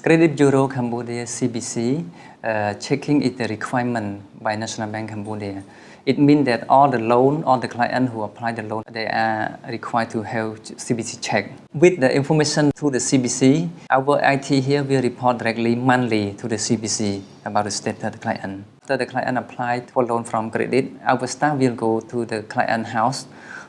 Credit Bureau Cambodia CBC uh, checking is the requirement by National Bank Cambodia. It means that all the loan, all the client who apply the loan, they are required to have CBC check. With the information to the CBC, our IT here will report directly monthly to the CBC about the status of the client. After the client applied for loan from credit, our staff will go to the client house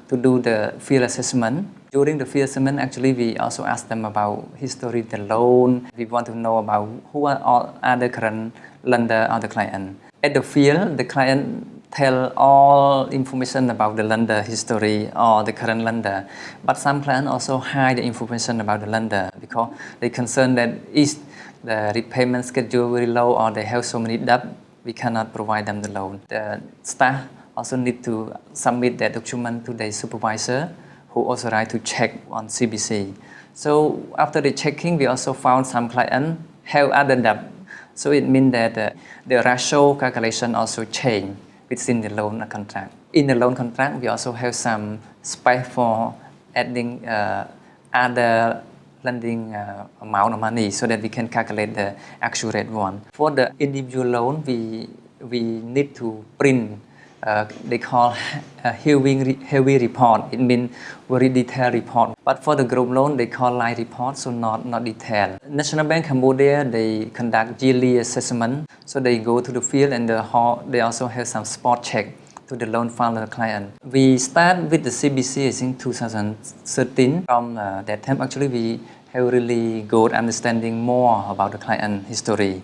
to do the field assessment. During the field assessment, actually, we also ask them about history, the loan. We want to know about who are all other current lender of the client. At the field, the client tell all information about the lender history or the current lender. But some clients also hide the information about the lender because they concern that if the repayment schedule very low or they have so many debt, we cannot provide them the loan. The staff also need to submit that document to the supervisor who authorized to check on CBC. So after the checking, we also found some clients have other debt. So it means that uh, the ratio calculation also change within the loan contract. In the loan contract, we also have some space for adding uh, other lending uh, amount of money so that we can calculate the actual rate one. For the individual loan, we, we need to print uh, they call a heavy, heavy report. It means very detailed report. But for the group loan, they call light report, so not, not detailed. National Bank Cambodia, they conduct yearly assessment. So they go to the field and the hall, they also have some spot check to the loan the client. We start with the CBC in 2013. From uh, that time, actually, we have really good understanding more about the client history.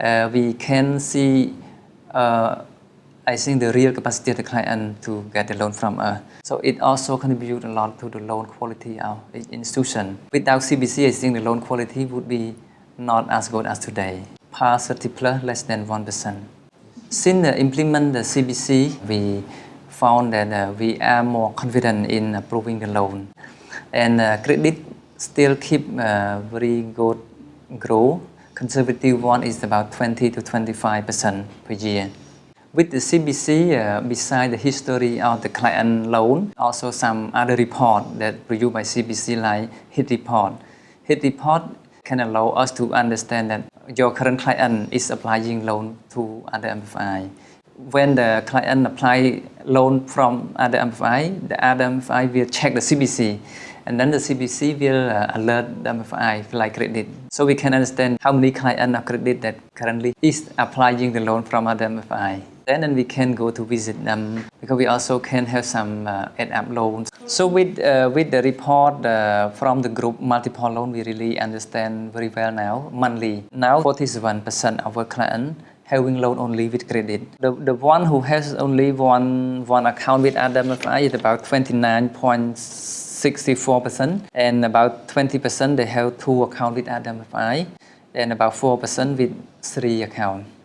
Uh, we can see uh, I think the real capacity of the client to get the loan from us. So it also contributes a lot to the loan quality of the institution. Without CBC, I think the loan quality would be not as good as today. PAR 30 plus less than 1%. Since uh, implement the CBC, we found that uh, we are more confident in approving the loan. And uh, credit still keep uh, very good growth. Conservative one is about 20 to 25% per year. With the CBC, uh, beside the history of the client loan, also some other report that produced by CBC like HIT report. HIT report can allow us to understand that your current client is applying loan to other MFI. When the client apply loan from other MFI, the other MFI will check the CBC and then the CBC will uh, alert the MFI like credit. So we can understand how many clients of credit that currently is applying the loan from other MFI. Then and we can go to visit them because we also can have some uh, add-up loans. So with, uh, with the report uh, from the group multiple loan, we really understand very well now, monthly. Now 41% of our clients having loan only with credit. The, the one who has only one, one account with RWFI is about 29.64% and about 20% they have two accounts with RWFI and about 4% with three accounts.